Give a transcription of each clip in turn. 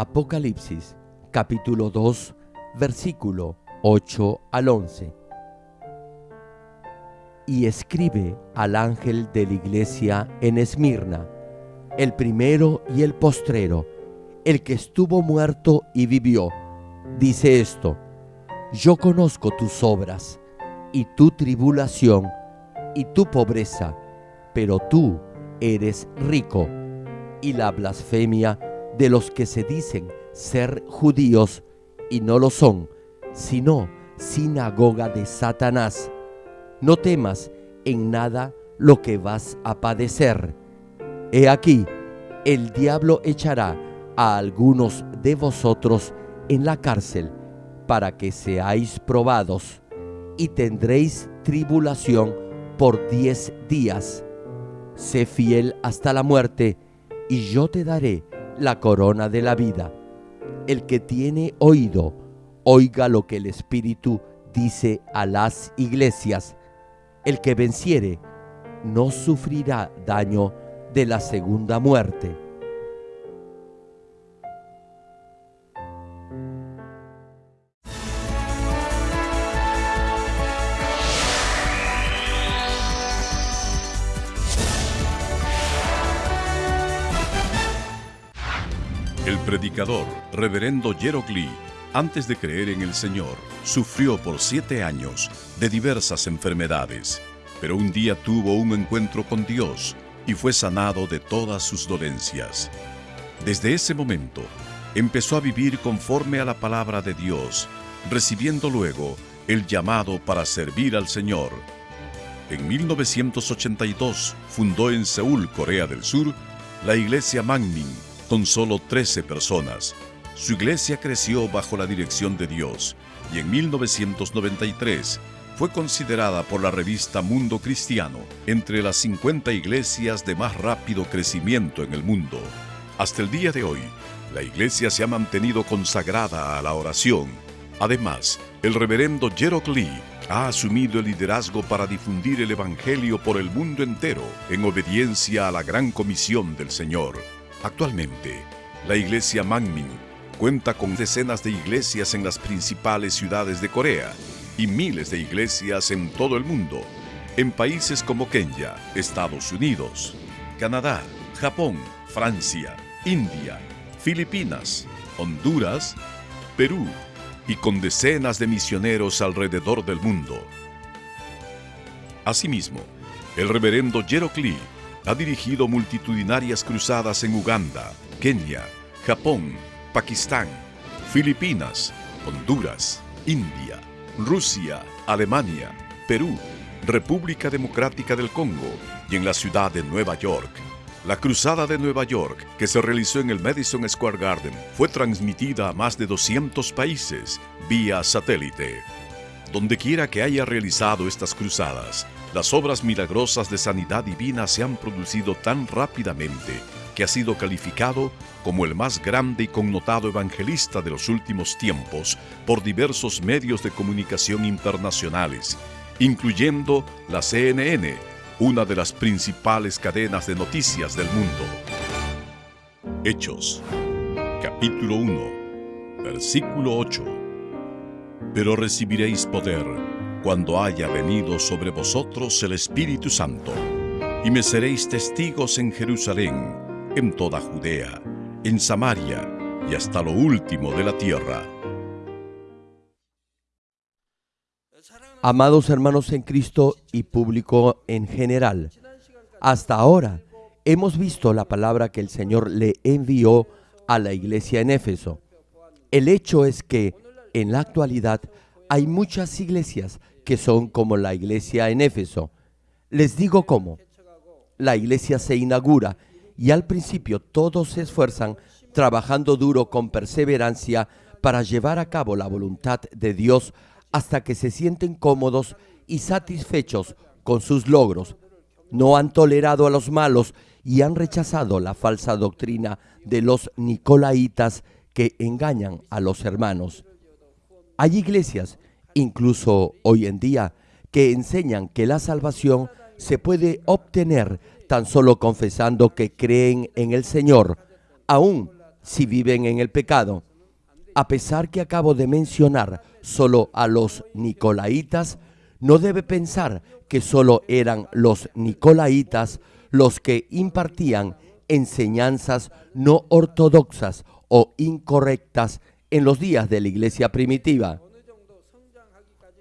Apocalipsis capítulo 2 versículo 8 al 11. Y escribe al ángel de la iglesia en Esmirna, el primero y el postrero, el que estuvo muerto y vivió. Dice esto, yo conozco tus obras y tu tribulación y tu pobreza, pero tú eres rico y la blasfemia de los que se dicen ser judíos y no lo son, sino sinagoga de Satanás. No temas en nada lo que vas a padecer. He aquí, el diablo echará a algunos de vosotros en la cárcel para que seáis probados y tendréis tribulación por diez días. Sé fiel hasta la muerte y yo te daré la corona de la vida. El que tiene oído, oiga lo que el Espíritu dice a las iglesias. El que venciere no sufrirá daño de la segunda muerte. Predicador, reverendo Jerocli, antes de creer en el Señor, sufrió por siete años de diversas enfermedades, pero un día tuvo un encuentro con Dios y fue sanado de todas sus dolencias. Desde ese momento, empezó a vivir conforme a la palabra de Dios, recibiendo luego el llamado para servir al Señor. En 1982 fundó en Seúl, Corea del Sur, la iglesia Mangmin, con solo 13 personas. Su iglesia creció bajo la dirección de Dios y en 1993 fue considerada por la revista Mundo Cristiano entre las 50 iglesias de más rápido crecimiento en el mundo. Hasta el día de hoy, la iglesia se ha mantenido consagrada a la oración. Además, el reverendo Jerok Lee ha asumido el liderazgo para difundir el Evangelio por el mundo entero en obediencia a la gran comisión del Señor. Actualmente, la iglesia Mangmin cuenta con decenas de iglesias en las principales ciudades de Corea y miles de iglesias en todo el mundo, en países como Kenia, Estados Unidos, Canadá, Japón, Francia, India, Filipinas, Honduras, Perú y con decenas de misioneros alrededor del mundo. Asimismo, el reverendo Jerok Lee ha dirigido multitudinarias cruzadas en Uganda, Kenia, Japón, Pakistán, Filipinas, Honduras, India, Rusia, Alemania, Perú, República Democrática del Congo y en la ciudad de Nueva York. La Cruzada de Nueva York, que se realizó en el Madison Square Garden, fue transmitida a más de 200 países vía satélite. Donde quiera que haya realizado estas cruzadas, las obras milagrosas de sanidad divina se han producido tan rápidamente que ha sido calificado como el más grande y connotado evangelista de los últimos tiempos por diversos medios de comunicación internacionales, incluyendo la CNN, una de las principales cadenas de noticias del mundo. Hechos, capítulo 1, versículo 8. Pero recibiréis poder cuando haya venido sobre vosotros el Espíritu Santo, y me seréis testigos en Jerusalén, en toda Judea, en Samaria y hasta lo último de la tierra. Amados hermanos en Cristo y público en general, hasta ahora hemos visto la palabra que el Señor le envió a la iglesia en Éfeso. El hecho es que en la actualidad hay muchas iglesias que son como la iglesia en Éfeso. Les digo cómo. La iglesia se inaugura y al principio todos se esfuerzan trabajando duro con perseverancia para llevar a cabo la voluntad de Dios hasta que se sienten cómodos y satisfechos con sus logros. No han tolerado a los malos y han rechazado la falsa doctrina de los nicolaitas que engañan a los hermanos. Hay iglesias, incluso hoy en día, que enseñan que la salvación se puede obtener tan solo confesando que creen en el Señor, aún si viven en el pecado. A pesar que acabo de mencionar solo a los nicolaitas, no debe pensar que solo eran los nicolaitas los que impartían enseñanzas no ortodoxas o incorrectas en los días de la iglesia primitiva.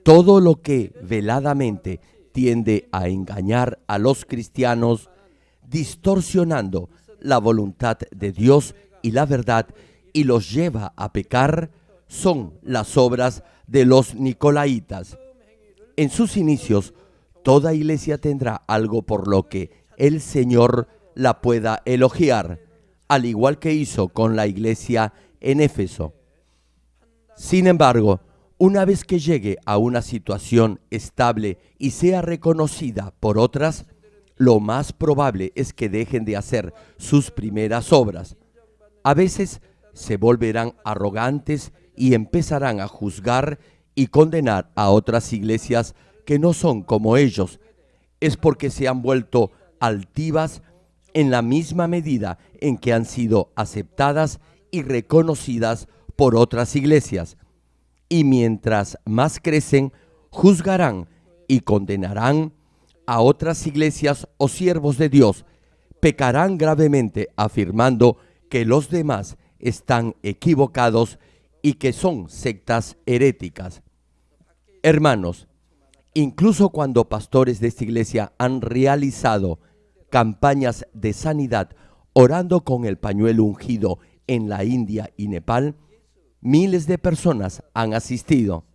Todo lo que veladamente tiende a engañar a los cristianos, distorsionando la voluntad de Dios y la verdad, y los lleva a pecar, son las obras de los nicolaitas. En sus inicios, toda iglesia tendrá algo por lo que el Señor la pueda elogiar, al igual que hizo con la iglesia en Éfeso. Sin embargo, una vez que llegue a una situación estable y sea reconocida por otras, lo más probable es que dejen de hacer sus primeras obras. A veces se volverán arrogantes y empezarán a juzgar y condenar a otras iglesias que no son como ellos. Es porque se han vuelto altivas en la misma medida en que han sido aceptadas y reconocidas por otras iglesias. Y mientras más crecen, juzgarán y condenarán a otras iglesias o siervos de Dios, pecarán gravemente afirmando que los demás están equivocados y que son sectas heréticas. Hermanos, incluso cuando pastores de esta iglesia han realizado campañas de sanidad orando con el pañuelo ungido en la India y Nepal, miles de personas han asistido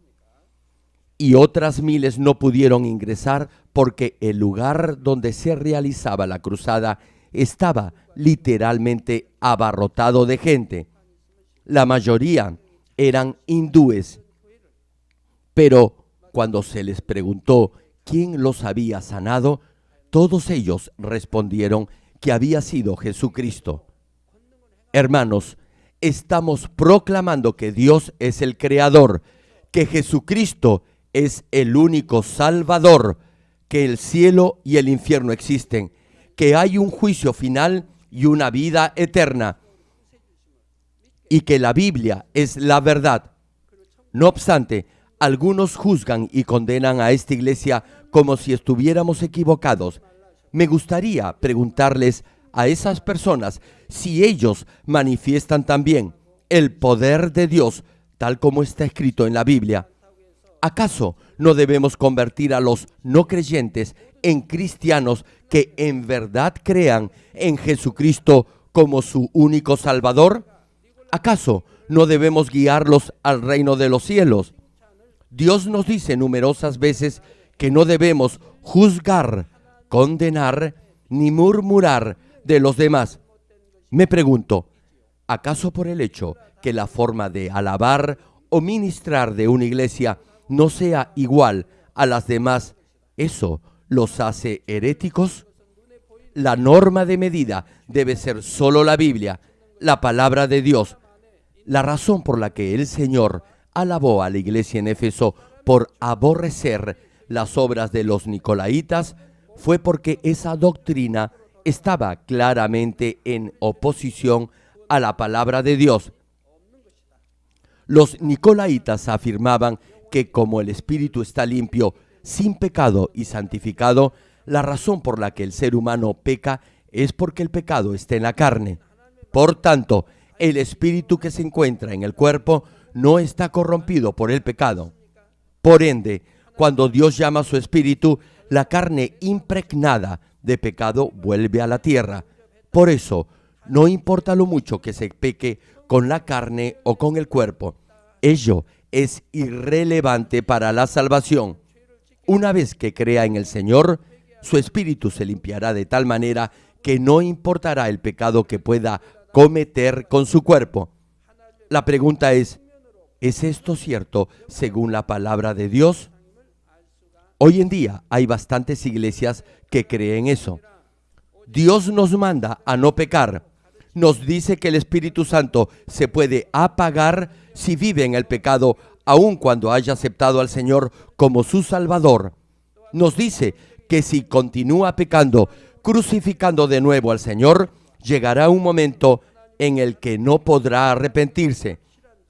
y otras miles no pudieron ingresar porque el lugar donde se realizaba la cruzada estaba literalmente abarrotado de gente. La mayoría eran hindúes. Pero cuando se les preguntó quién los había sanado, todos ellos respondieron que había sido Jesucristo. Hermanos, estamos proclamando que Dios es el Creador, que Jesucristo es el único Salvador, que el cielo y el infierno existen, que hay un juicio final y una vida eterna, y que la Biblia es la verdad. No obstante, algunos juzgan y condenan a esta iglesia como si estuviéramos equivocados. Me gustaría preguntarles a esas personas si ellos manifiestan también el poder de Dios tal como está escrito en la Biblia. ¿Acaso no debemos convertir a los no creyentes en cristianos que en verdad crean en Jesucristo como su único Salvador? ¿Acaso no debemos guiarlos al reino de los cielos? Dios nos dice numerosas veces que no debemos juzgar, condenar ni murmurar de los demás. Me pregunto, ¿acaso por el hecho que la forma de alabar o ministrar de una iglesia no sea igual a las demás, ¿eso los hace heréticos? La norma de medida debe ser solo la Biblia, la palabra de Dios. La razón por la que el Señor alabó a la iglesia en Éfeso por aborrecer las obras de los nicolaitas fue porque esa doctrina estaba claramente en oposición a la palabra de Dios. Los nicolaitas afirmaban que como el espíritu está limpio, sin pecado y santificado, la razón por la que el ser humano peca es porque el pecado está en la carne. Por tanto, el espíritu que se encuentra en el cuerpo no está corrompido por el pecado. Por ende, cuando Dios llama a su espíritu, la carne impregnada de pecado vuelve a la tierra. Por eso, no importa lo mucho que se peque con la carne o con el cuerpo, ello es irrelevante para la salvación. Una vez que crea en el Señor, su espíritu se limpiará de tal manera que no importará el pecado que pueda cometer con su cuerpo. La pregunta es, ¿es esto cierto según la palabra de Dios? Hoy en día hay bastantes iglesias que creen eso. Dios nos manda a no pecar. Nos dice que el Espíritu Santo se puede apagar si vive en el pecado, aun cuando haya aceptado al Señor como su Salvador. Nos dice que si continúa pecando, crucificando de nuevo al Señor, llegará un momento en el que no podrá arrepentirse.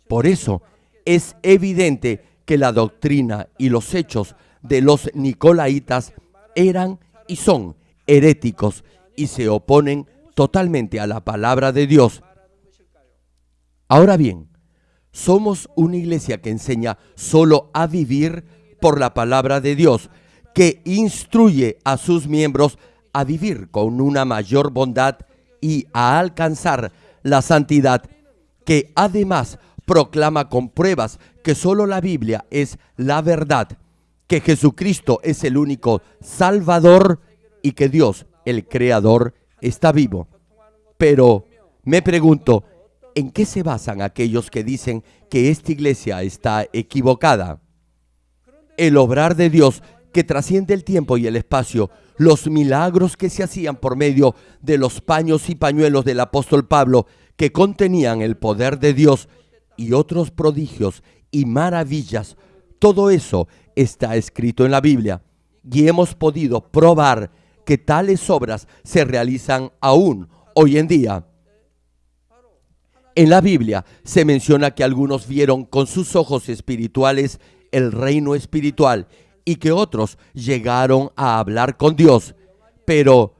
Por eso es evidente que la doctrina y los hechos de los nicolaitas eran y son heréticos y se oponen totalmente a la palabra de Dios. Ahora bien, somos una iglesia que enseña solo a vivir por la palabra de Dios, que instruye a sus miembros a vivir con una mayor bondad y a alcanzar la santidad, que además proclama con pruebas que solo la Biblia es la verdad, que Jesucristo es el único Salvador y que Dios, el Creador, está vivo. Pero me pregunto, ¿en qué se basan aquellos que dicen que esta iglesia está equivocada? El obrar de Dios que trasciende el tiempo y el espacio, los milagros que se hacían por medio de los paños y pañuelos del apóstol Pablo, que contenían el poder de Dios y otros prodigios y maravillas, todo eso está escrito en la Biblia y hemos podido probar que tales obras se realizan aún hoy en día. En la Biblia se menciona que algunos vieron con sus ojos espirituales el reino espiritual y que otros llegaron a hablar con Dios. Pero,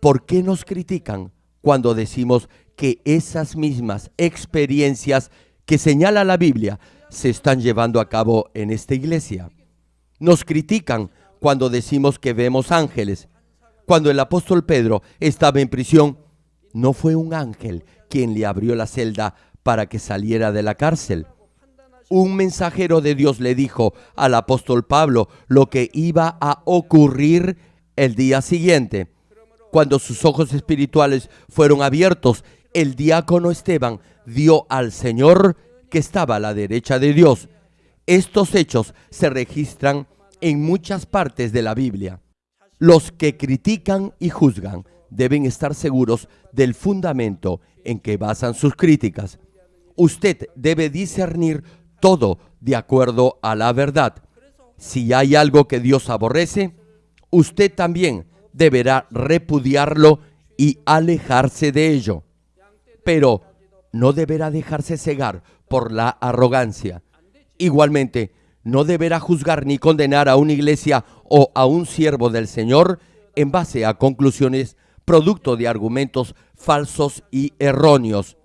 ¿por qué nos critican cuando decimos que esas mismas experiencias que señala la Biblia se están llevando a cabo en esta iglesia? Nos critican cuando decimos que vemos ángeles. Cuando el apóstol Pedro estaba en prisión, no fue un ángel quien le abrió la celda para que saliera de la cárcel. Un mensajero de Dios le dijo al apóstol Pablo lo que iba a ocurrir el día siguiente. Cuando sus ojos espirituales fueron abiertos, el diácono Esteban dio al Señor que estaba a la derecha de Dios. Estos hechos se registran en muchas partes de la Biblia. Los que critican y juzgan deben estar seguros del fundamento en que basan sus críticas. Usted debe discernir todo de acuerdo a la verdad. Si hay algo que Dios aborrece, usted también deberá repudiarlo y alejarse de ello. Pero no deberá dejarse cegar por la arrogancia. Igualmente, no deberá juzgar ni condenar a una iglesia o a un siervo del Señor en base a conclusiones producto de argumentos falsos y erróneos.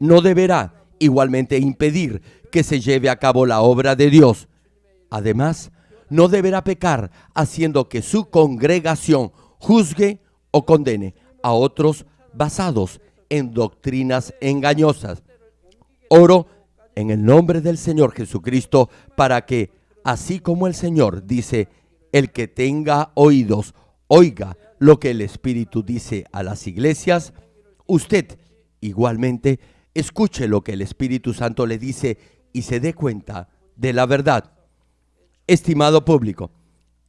No deberá igualmente impedir que se lleve a cabo la obra de Dios. Además, no deberá pecar haciendo que su congregación juzgue o condene a otros basados en doctrinas engañosas. Oro en el nombre del Señor Jesucristo para que, así como el Señor dice, el que tenga oídos, oiga lo que el Espíritu dice a las iglesias, usted igualmente escuche lo que el Espíritu Santo le dice y se dé cuenta de la verdad. Estimado público,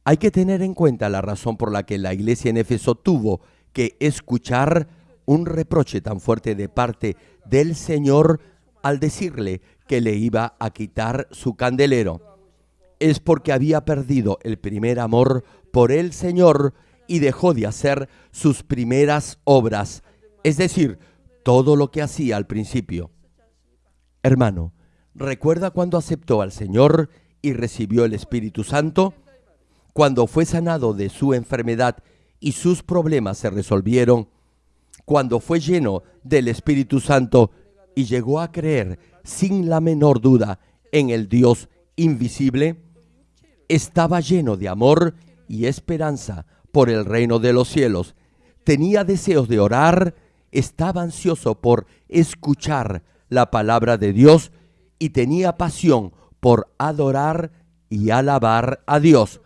hay que tener en cuenta la razón por la que la iglesia en Éfeso tuvo que escuchar un reproche tan fuerte de parte del Señor al decirle que le iba a quitar su candelero. Es porque había perdido el primer amor por el Señor y dejó de hacer sus primeras obras, es decir, todo lo que hacía al principio. Hermano, ¿recuerda cuando aceptó al Señor y recibió el Espíritu Santo? Cuando fue sanado de su enfermedad y sus problemas se resolvieron, cuando fue lleno del Espíritu Santo y llegó a creer sin la menor duda en el Dios invisible, estaba lleno de amor y esperanza por el reino de los cielos. Tenía deseos de orar, estaba ansioso por escuchar la palabra de Dios y tenía pasión por adorar y alabar a Dios.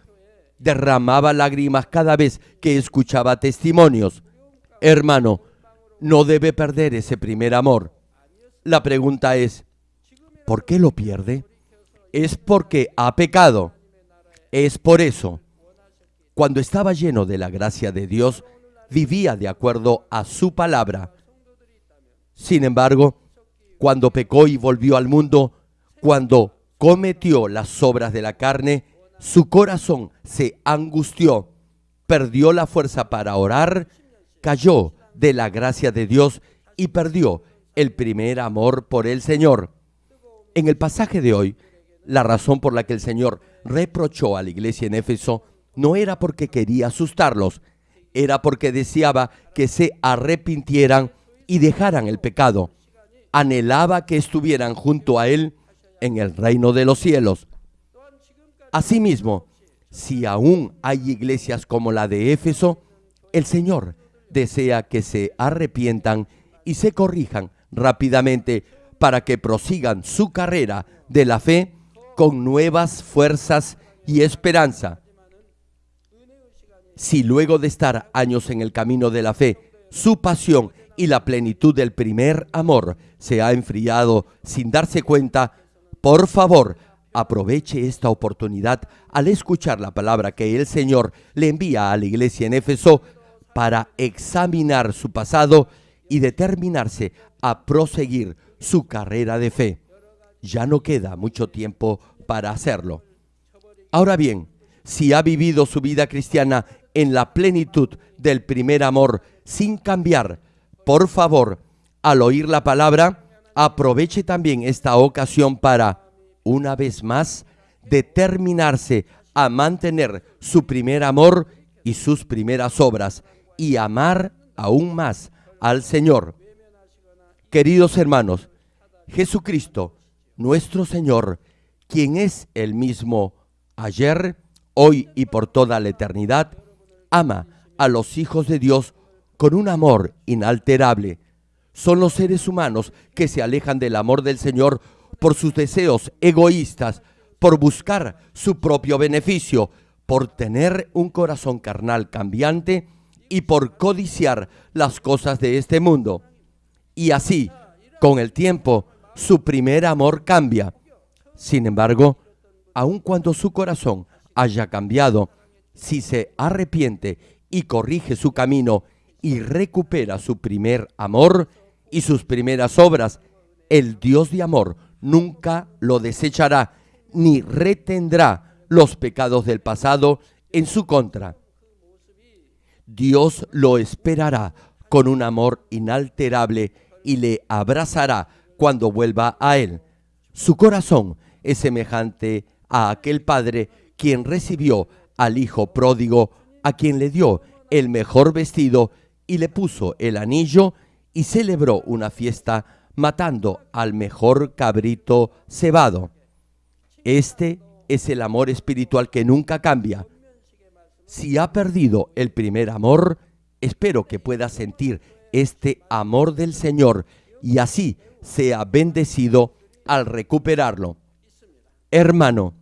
Derramaba lágrimas cada vez que escuchaba testimonios. Hermano, no debe perder ese primer amor. La pregunta es, ¿por qué lo pierde? Es porque ha pecado. Es por eso. Cuando estaba lleno de la gracia de Dios, vivía de acuerdo a su palabra. Sin embargo, cuando pecó y volvió al mundo, cuando cometió las obras de la carne, su corazón se angustió, perdió la fuerza para orar, cayó de la gracia de Dios y perdió el primer amor por el Señor. En el pasaje de hoy, la razón por la que el Señor reprochó a la iglesia en Éfeso no era porque quería asustarlos, era porque deseaba que se arrepintieran y dejaran el pecado. Anhelaba que estuvieran junto a Él en el reino de los cielos. Asimismo, si aún hay iglesias como la de Éfeso, el Señor desea que se arrepientan y se corrijan rápidamente para que prosigan su carrera de la fe con nuevas fuerzas y esperanza. Si luego de estar años en el camino de la fe, su pasión y la plenitud del primer amor se ha enfriado sin darse cuenta, por favor, aproveche esta oportunidad al escuchar la palabra que el Señor le envía a la iglesia en Éfeso para examinar su pasado determinarse a proseguir su carrera de fe. Ya no queda mucho tiempo para hacerlo. Ahora bien, si ha vivido su vida cristiana en la plenitud del primer amor sin cambiar, por favor, al oír la palabra, aproveche también esta ocasión para, una vez más, determinarse a mantener su primer amor y sus primeras obras y amar aún más al Señor. Queridos hermanos, Jesucristo, nuestro Señor, quien es el mismo ayer, hoy y por toda la eternidad, ama a los hijos de Dios con un amor inalterable. Son los seres humanos que se alejan del amor del Señor por sus deseos egoístas, por buscar su propio beneficio, por tener un corazón carnal cambiante y por codiciar las cosas de este mundo. Y así, con el tiempo, su primer amor cambia. Sin embargo, aun cuando su corazón haya cambiado, si se arrepiente y corrige su camino y recupera su primer amor y sus primeras obras, el Dios de amor nunca lo desechará ni retendrá los pecados del pasado en su contra. Dios lo esperará con un amor inalterable y le abrazará cuando vuelva a Él. Su corazón es semejante a aquel padre quien recibió al hijo pródigo, a quien le dio el mejor vestido y le puso el anillo y celebró una fiesta matando al mejor cabrito cebado. Este es el amor espiritual que nunca cambia. Si ha perdido el primer amor, espero que pueda sentir este amor del Señor y así sea bendecido al recuperarlo. Hermano,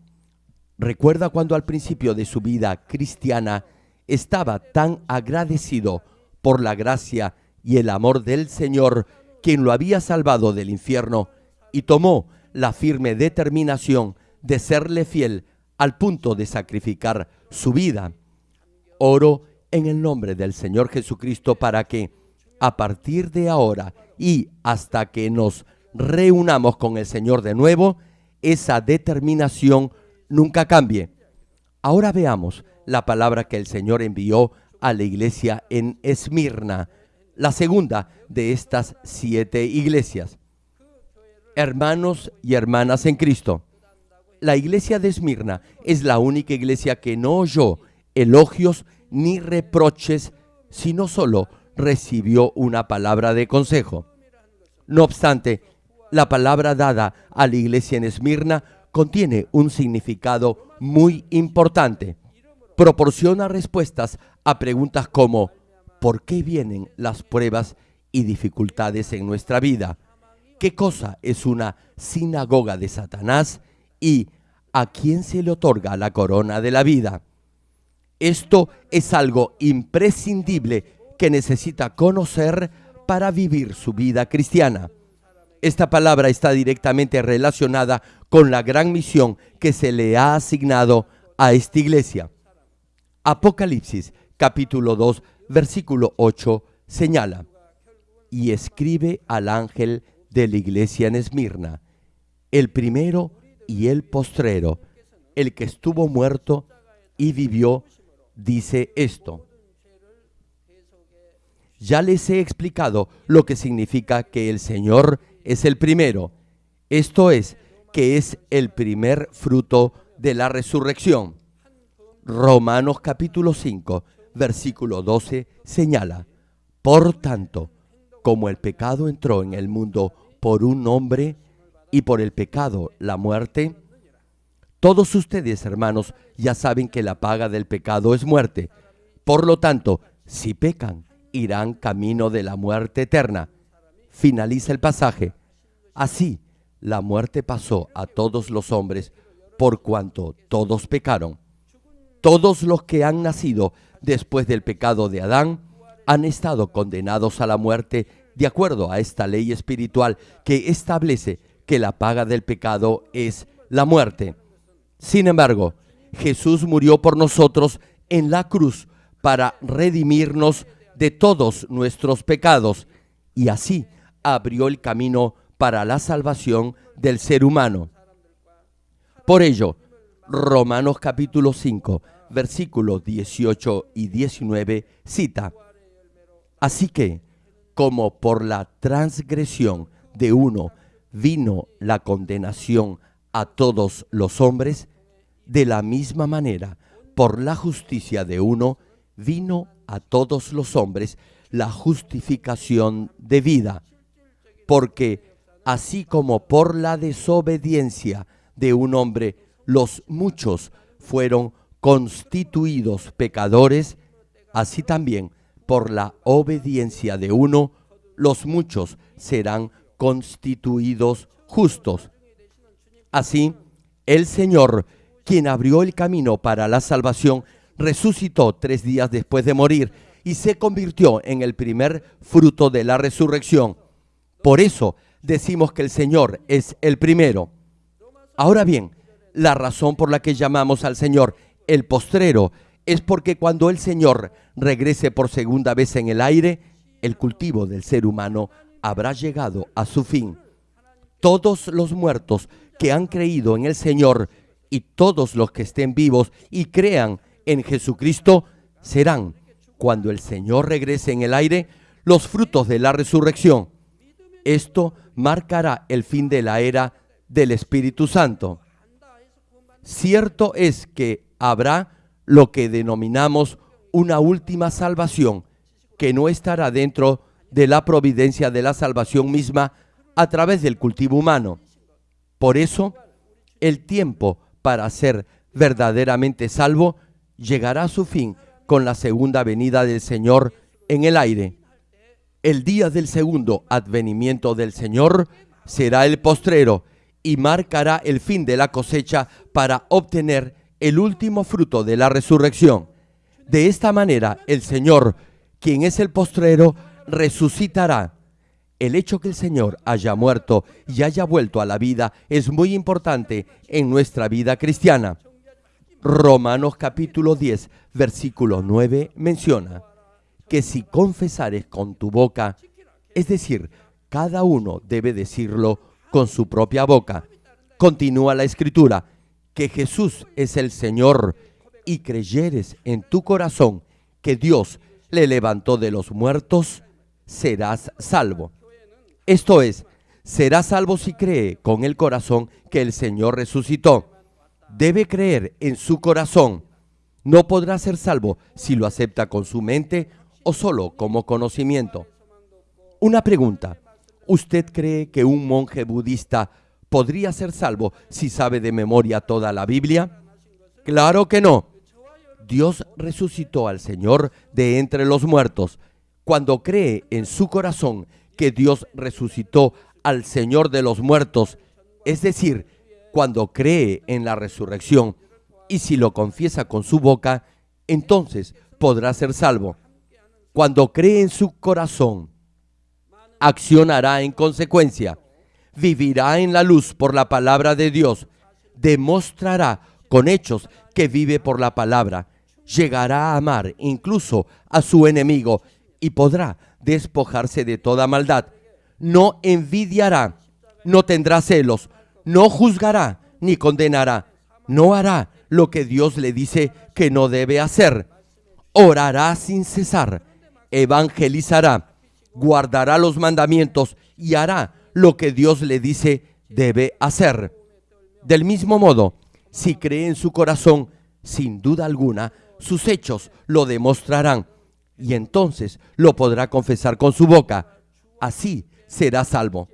¿recuerda cuando al principio de su vida cristiana estaba tan agradecido por la gracia y el amor del Señor, quien lo había salvado del infierno, y tomó la firme determinación de serle fiel al punto de sacrificar su vida? Oro en el nombre del Señor Jesucristo para que, a partir de ahora y hasta que nos reunamos con el Señor de nuevo, esa determinación nunca cambie. Ahora veamos la palabra que el Señor envió a la iglesia en Esmirna, la segunda de estas siete iglesias. Hermanos y hermanas en Cristo, la iglesia de Esmirna es la única iglesia que no oyó elogios ni reproches, sino solo recibió una palabra de consejo. No obstante, la palabra dada a la iglesia en Esmirna contiene un significado muy importante. Proporciona respuestas a preguntas como ¿por qué vienen las pruebas y dificultades en nuestra vida? ¿Qué cosa es una sinagoga de Satanás? ¿Y a quién se le otorga la corona de la vida? Esto es algo imprescindible que necesita conocer para vivir su vida cristiana. Esta palabra está directamente relacionada con la gran misión que se le ha asignado a esta iglesia. Apocalipsis capítulo 2 versículo 8 señala, y escribe al ángel de la iglesia en Esmirna, el primero y el postrero, el que estuvo muerto y vivió dice esto. ya les he explicado lo que significa que el Señor es el primero. Esto es, que es el primer fruto de la resurrección. Romanos capítulo 5, versículo 12 señala, Por tanto, como el pecado entró en el mundo por un hombre y por el pecado la muerte, todos ustedes, hermanos, ya saben que la paga del pecado es muerte. Por lo tanto, si pecan, irán camino de la muerte eterna. Finaliza el pasaje. Así, la muerte pasó a todos los hombres por cuanto todos pecaron. Todos los que han nacido después del pecado de Adán han estado condenados a la muerte de acuerdo a esta ley espiritual que establece que la paga del pecado es la muerte. Sin embargo, Jesús murió por nosotros en la cruz para redimirnos de todos nuestros pecados y así abrió el camino para la salvación del ser humano. Por ello, Romanos capítulo 5, versículos 18 y 19 cita, Así que, como por la transgresión de uno vino la condenación a todos los hombres, de la misma manera, por la justicia de uno, vino a todos los hombres la justificación de vida. Porque así como por la desobediencia de un hombre los muchos fueron constituidos pecadores, así también por la obediencia de uno los muchos serán constituidos justos. Así, el Señor, quien abrió el camino para la salvación, resucitó tres días después de morir y se convirtió en el primer fruto de la resurrección. Por eso decimos que el Señor es el primero. Ahora bien, la razón por la que llamamos al Señor el postrero es porque cuando el Señor regrese por segunda vez en el aire, el cultivo del ser humano habrá llegado a su fin. Todos los muertos que han creído en el Señor y todos los que estén vivos y crean en Jesucristo serán, cuando el Señor regrese en el aire, los frutos de la resurrección. Esto marcará el fin de la era del Espíritu Santo. Cierto es que habrá lo que denominamos una última salvación, que no estará dentro de la providencia de la salvación misma a través del cultivo humano. Por eso, el tiempo para ser verdaderamente salvo llegará a su fin con la segunda venida del Señor en el aire. El día del segundo advenimiento del Señor será el postrero y marcará el fin de la cosecha para obtener el último fruto de la resurrección. De esta manera el Señor, quien es el postrero, resucitará. El hecho que el Señor haya muerto y haya vuelto a la vida es muy importante en nuestra vida cristiana. Romanos capítulo 10, versículo 9 menciona que si confesares con tu boca, es decir, cada uno debe decirlo con su propia boca. Continúa la escritura, que Jesús es el Señor y creyeres en tu corazón que Dios le levantó de los muertos, serás salvo. Esto es, serás salvo si cree con el corazón que el Señor resucitó debe creer en su corazón. No podrá ser salvo si lo acepta con su mente o solo como conocimiento. Una pregunta. ¿Usted cree que un monje budista podría ser salvo si sabe de memoria toda la Biblia? Claro que no. Dios resucitó al Señor de entre los muertos. Cuando cree en su corazón que Dios resucitó al Señor de los muertos, es decir, cuando cree en la resurrección y si lo confiesa con su boca, entonces podrá ser salvo. Cuando cree en su corazón, accionará en consecuencia, vivirá en la luz por la palabra de Dios, demostrará con hechos que vive por la palabra, llegará a amar incluso a su enemigo y podrá despojarse de toda maldad. No envidiará, no tendrá celos, no juzgará ni condenará, no hará lo que Dios le dice que no debe hacer, orará sin cesar, evangelizará, guardará los mandamientos y hará lo que Dios le dice debe hacer. Del mismo modo, si cree en su corazón, sin duda alguna, sus hechos lo demostrarán y entonces lo podrá confesar con su boca. Así será salvo.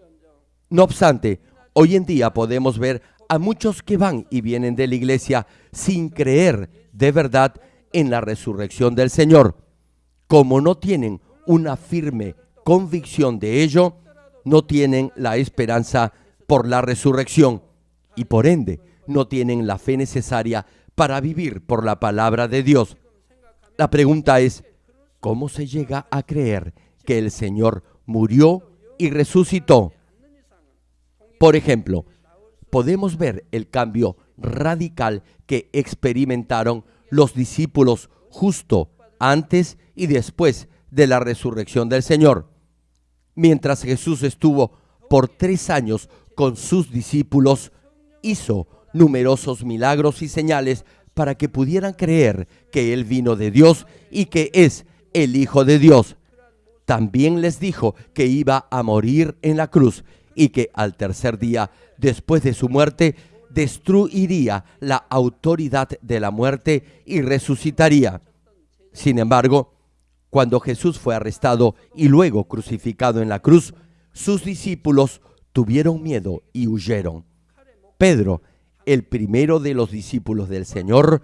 No obstante, hoy en día podemos ver a muchos que van y vienen de la iglesia sin creer de verdad en la resurrección del Señor. Como no tienen una firme convicción de ello, no tienen la esperanza por la resurrección y por ende no tienen la fe necesaria para vivir por la palabra de Dios. La pregunta es, ¿cómo se llega a creer que el Señor murió y resucitó? Por ejemplo, podemos ver el cambio radical que experimentaron los discípulos justo antes y después de la resurrección del Señor. Mientras Jesús estuvo por tres años con sus discípulos, hizo numerosos milagros y señales para que pudieran creer que Él vino de Dios y que es el Hijo de Dios. También les dijo que iba a morir en la cruz y que al tercer día, después de su muerte, destruiría la autoridad de la muerte y resucitaría. Sin embargo, cuando Jesús fue arrestado y luego crucificado en la cruz, sus discípulos tuvieron miedo y huyeron. Pedro el primero de los discípulos del Señor,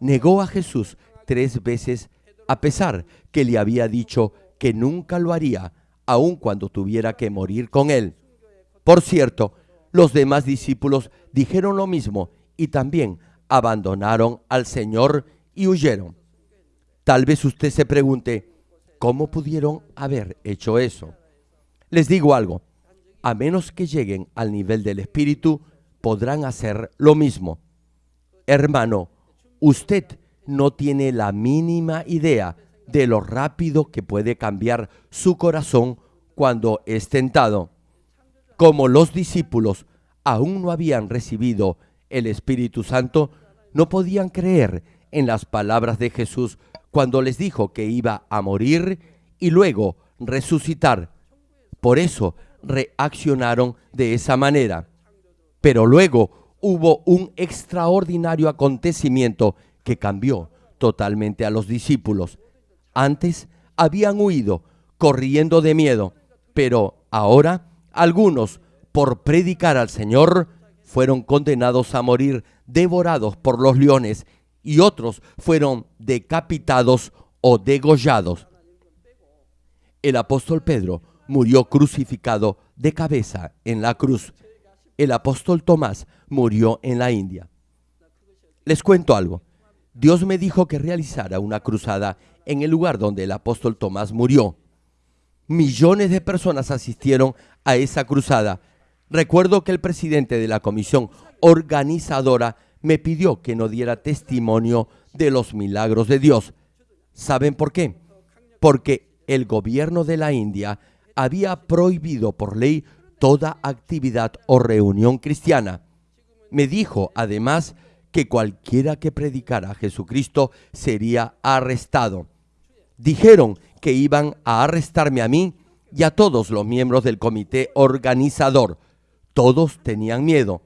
negó a Jesús tres veces a pesar que le había dicho que nunca lo haría, aun cuando tuviera que morir con él. Por cierto, los demás discípulos dijeron lo mismo y también abandonaron al Señor y huyeron. Tal vez usted se pregunte, ¿cómo pudieron haber hecho eso? Les digo algo, a menos que lleguen al nivel del Espíritu, podrán hacer lo mismo. Hermano, usted no tiene la mínima idea de lo rápido que puede cambiar su corazón cuando es tentado. Como los discípulos aún no habían recibido el Espíritu Santo, no podían creer en las palabras de Jesús cuando les dijo que iba a morir y luego resucitar. Por eso reaccionaron de esa manera. Pero luego hubo un extraordinario acontecimiento que cambió totalmente a los discípulos. Antes habían huido, corriendo de miedo, pero ahora algunos, por predicar al Señor, fueron condenados a morir devorados por los leones y otros fueron decapitados o degollados. El apóstol Pedro murió crucificado de cabeza en la cruz el apóstol Tomás murió en la India. Les cuento algo. Dios me dijo que realizara una cruzada en el lugar donde el apóstol Tomás murió. Millones de personas asistieron a esa cruzada. Recuerdo que el presidente de la comisión organizadora me pidió que no diera testimonio de los milagros de Dios. ¿Saben por qué? Porque el gobierno de la India había prohibido por ley toda actividad o reunión cristiana. Me dijo además que cualquiera que predicara a Jesucristo sería arrestado. Dijeron que iban a arrestarme a mí y a todos los miembros del comité organizador. Todos tenían miedo.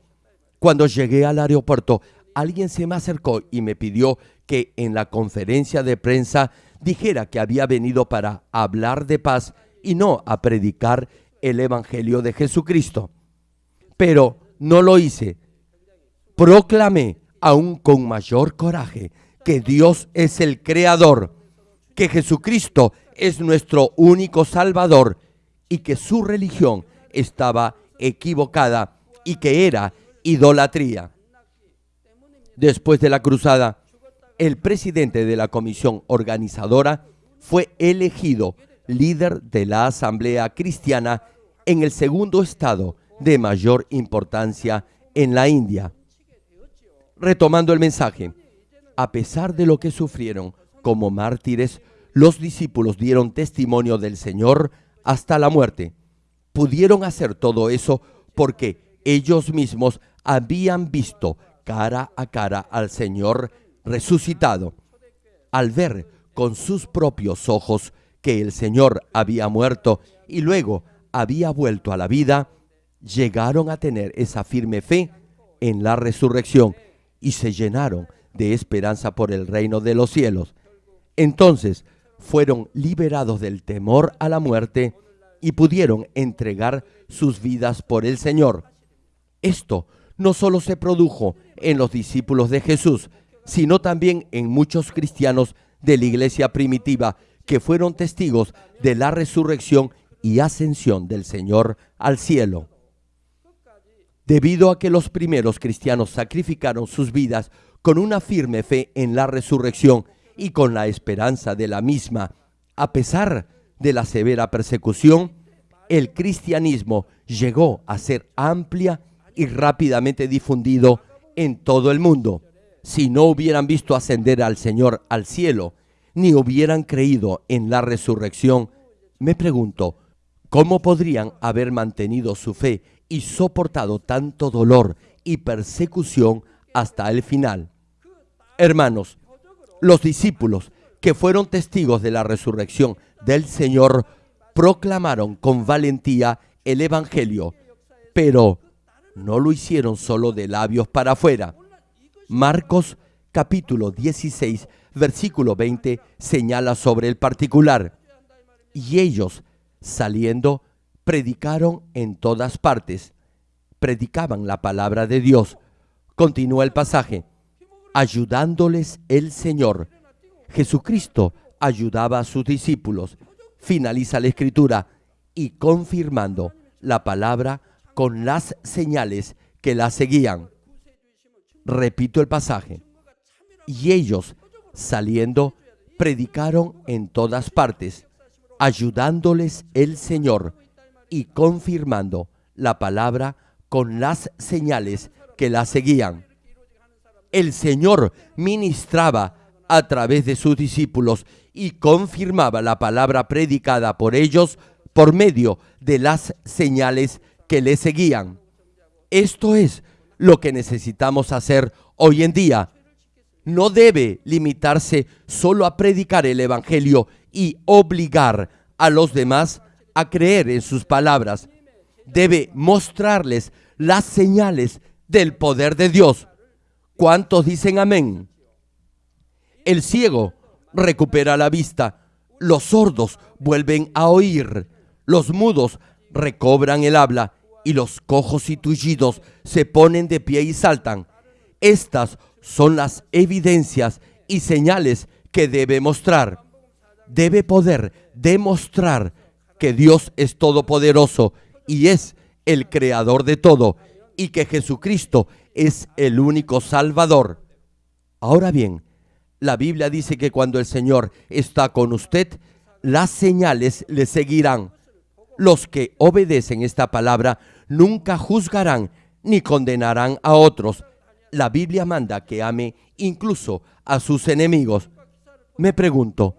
Cuando llegué al aeropuerto, alguien se me acercó y me pidió que en la conferencia de prensa dijera que había venido para hablar de paz y no a predicar el Evangelio de Jesucristo. Pero no lo hice. Proclamé aún con mayor coraje que Dios es el Creador, que Jesucristo es nuestro único Salvador y que su religión estaba equivocada y que era idolatría. Después de la cruzada, el presidente de la comisión organizadora fue elegido líder de la Asamblea Cristiana en el segundo estado de mayor importancia en la India. Retomando el mensaje, a pesar de lo que sufrieron como mártires, los discípulos dieron testimonio del Señor hasta la muerte. Pudieron hacer todo eso porque ellos mismos habían visto cara a cara al Señor resucitado. Al ver con sus propios ojos que el Señor había muerto y luego había vuelto a la vida, llegaron a tener esa firme fe en la resurrección y se llenaron de esperanza por el reino de los cielos. Entonces fueron liberados del temor a la muerte y pudieron entregar sus vidas por el Señor. Esto no solo se produjo en los discípulos de Jesús, sino también en muchos cristianos de la iglesia primitiva que fueron testigos de la resurrección y ascensión del Señor al cielo. Debido a que los primeros cristianos sacrificaron sus vidas con una firme fe en la resurrección y con la esperanza de la misma, a pesar de la severa persecución, el cristianismo llegó a ser amplia y rápidamente difundido en todo el mundo. Si no hubieran visto ascender al Señor al cielo, ni hubieran creído en la resurrección, me pregunto, ¿cómo podrían haber mantenido su fe y soportado tanto dolor y persecución hasta el final? Hermanos, los discípulos que fueron testigos de la resurrección del Señor proclamaron con valentía el Evangelio, pero no lo hicieron solo de labios para afuera. Marcos capítulo 16, versículo 20 señala sobre el particular. Y ellos, saliendo, predicaron en todas partes. Predicaban la palabra de Dios. Continúa el pasaje. Ayudándoles el Señor. Jesucristo ayudaba a sus discípulos. Finaliza la escritura y confirmando la palabra con las señales que la seguían. Repito el pasaje. Y ellos, saliendo, predicaron en todas partes, ayudándoles el Señor y confirmando la palabra con las señales que la seguían. El Señor ministraba a través de sus discípulos y confirmaba la palabra predicada por ellos por medio de las señales que le seguían. Esto es lo que necesitamos hacer hoy en día. No debe limitarse solo a predicar el Evangelio y obligar a los demás a creer en sus palabras. Debe mostrarles las señales del poder de Dios. ¿Cuántos dicen amén? El ciego recupera la vista, los sordos vuelven a oír, los mudos recobran el habla y los cojos y tullidos se ponen de pie y saltan. Estas son las evidencias y señales que debe mostrar. Debe poder demostrar que Dios es todopoderoso y es el creador de todo y que Jesucristo es el único Salvador. Ahora bien, la Biblia dice que cuando el Señor está con usted, las señales le seguirán. Los que obedecen esta palabra nunca juzgarán ni condenarán a otros. La Biblia manda que ame incluso a sus enemigos. Me pregunto,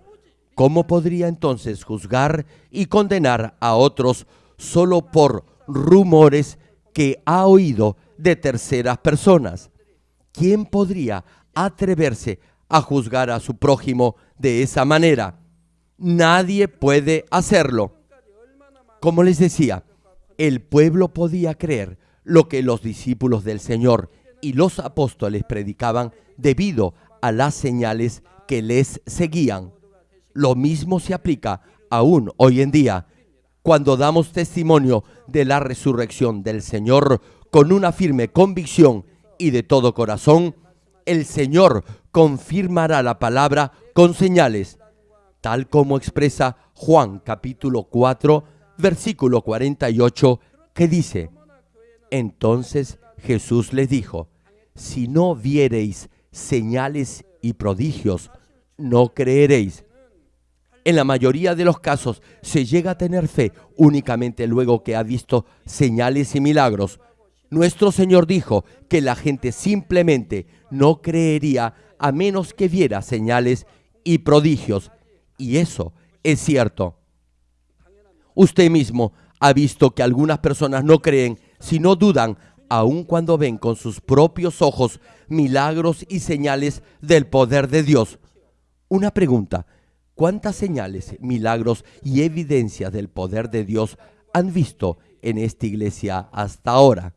¿cómo podría entonces juzgar y condenar a otros solo por rumores que ha oído de terceras personas? ¿Quién podría atreverse a juzgar a su prójimo de esa manera? Nadie puede hacerlo. Como les decía, el pueblo podía creer lo que los discípulos del Señor y los apóstoles predicaban debido a las señales que les seguían. Lo mismo se aplica aún hoy en día, cuando damos testimonio de la resurrección del Señor con una firme convicción y de todo corazón, el Señor confirmará la palabra con señales, tal como expresa Juan capítulo 4, versículo 48, que dice, entonces Jesús les dijo, si no viereis señales y prodigios, no creeréis. En la mayoría de los casos se llega a tener fe únicamente luego que ha visto señales y milagros. Nuestro Señor dijo que la gente simplemente no creería a menos que viera señales y prodigios. Y eso es cierto. Usted mismo ha visto que algunas personas no creen, sino dudan, aun cuando ven con sus propios ojos milagros y señales del poder de Dios. Una pregunta, ¿Cuántas señales, milagros y evidencias del poder de Dios han visto en esta iglesia hasta ahora?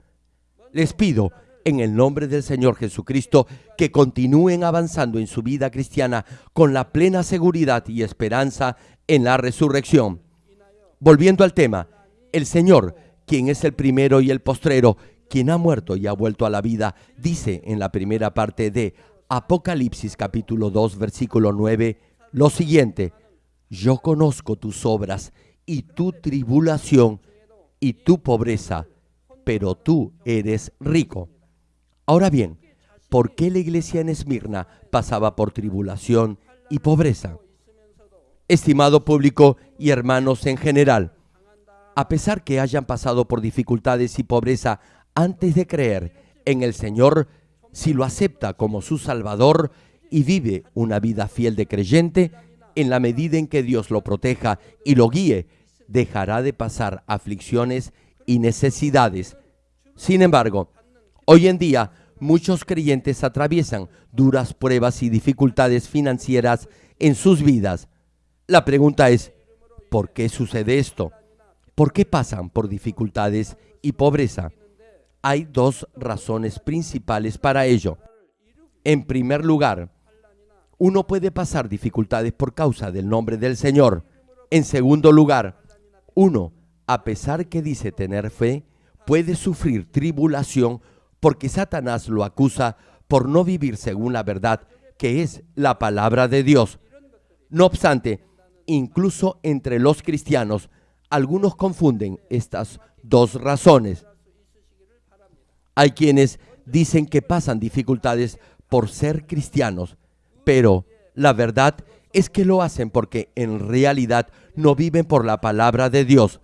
Les pido en el nombre del Señor Jesucristo que continúen avanzando en su vida cristiana con la plena seguridad y esperanza en la resurrección. Volviendo al tema, el Señor, quien es el primero y el postrero, quien ha muerto y ha vuelto a la vida, dice en la primera parte de Apocalipsis capítulo 2 versículo 9 lo siguiente, yo conozco tus obras y tu tribulación y tu pobreza, pero tú eres rico. Ahora bien, ¿por qué la iglesia en Esmirna pasaba por tribulación y pobreza? Estimado público y hermanos en general, a pesar que hayan pasado por dificultades y pobreza antes de creer en el Señor, si lo acepta como su Salvador y vive una vida fiel de creyente, en la medida en que Dios lo proteja y lo guíe, dejará de pasar aflicciones y necesidades. Sin embargo, Hoy en día, muchos creyentes atraviesan duras pruebas y dificultades financieras en sus vidas. La pregunta es, ¿por qué sucede esto? ¿Por qué pasan por dificultades y pobreza? Hay dos razones principales para ello. En primer lugar, uno puede pasar dificultades por causa del nombre del Señor. En segundo lugar, uno, a pesar que dice tener fe, puede sufrir tribulación porque Satanás lo acusa por no vivir según la verdad que es la palabra de Dios. No obstante, incluso entre los cristianos, algunos confunden estas dos razones. Hay quienes dicen que pasan dificultades por ser cristianos, pero la verdad es que lo hacen porque en realidad no viven por la palabra de Dios.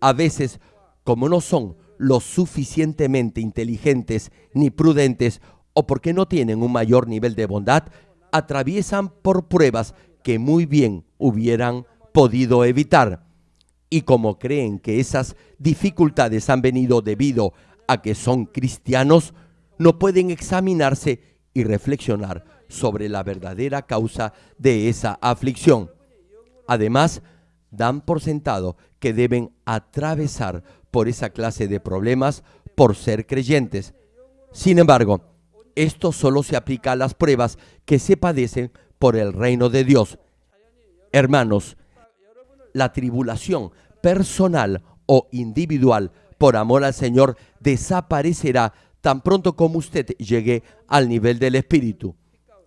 A veces, como no son lo suficientemente inteligentes ni prudentes o porque no tienen un mayor nivel de bondad, atraviesan por pruebas que muy bien hubieran podido evitar. Y como creen que esas dificultades han venido debido a que son cristianos, no pueden examinarse y reflexionar sobre la verdadera causa de esa aflicción. Además, dan por sentado que deben atravesar por esa clase de problemas por ser creyentes. Sin embargo, esto solo se aplica a las pruebas que se padecen por el reino de Dios. Hermanos, la tribulación personal o individual por amor al Señor desaparecerá tan pronto como usted llegue al nivel del Espíritu.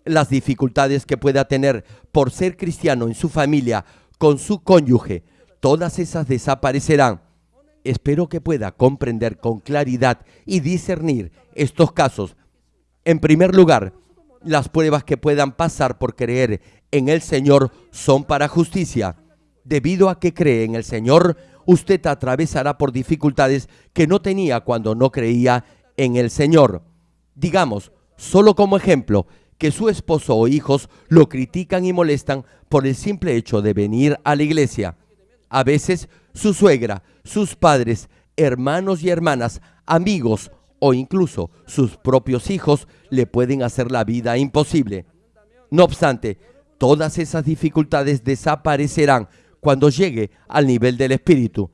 Las dificultades que pueda tener por ser cristiano en su familia, con su cónyuge, todas esas desaparecerán espero que pueda comprender con claridad y discernir estos casos. En primer lugar, las pruebas que puedan pasar por creer en el Señor son para justicia. Debido a que cree en el Señor, usted atravesará por dificultades que no tenía cuando no creía en el Señor. Digamos, solo como ejemplo, que su esposo o hijos lo critican y molestan por el simple hecho de venir a la iglesia. A veces su suegra, sus padres, hermanos y hermanas, amigos o incluso sus propios hijos le pueden hacer la vida imposible. No obstante, todas esas dificultades desaparecerán cuando llegue al nivel del Espíritu.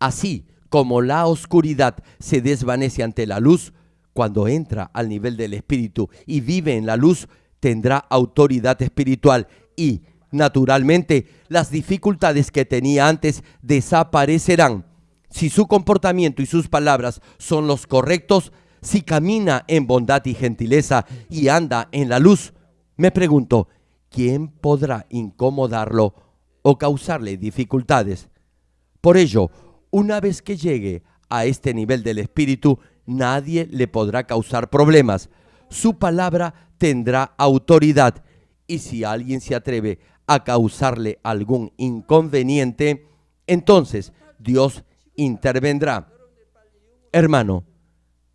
Así como la oscuridad se desvanece ante la luz, cuando entra al nivel del Espíritu y vive en la luz, tendrá autoridad espiritual y Naturalmente, las dificultades que tenía antes desaparecerán. Si su comportamiento y sus palabras son los correctos, si camina en bondad y gentileza y anda en la luz, me pregunto, ¿quién podrá incomodarlo o causarle dificultades? Por ello, una vez que llegue a este nivel del espíritu, nadie le podrá causar problemas. Su palabra tendrá autoridad y si alguien se atreve a causarle algún inconveniente, entonces Dios intervendrá. Hermano,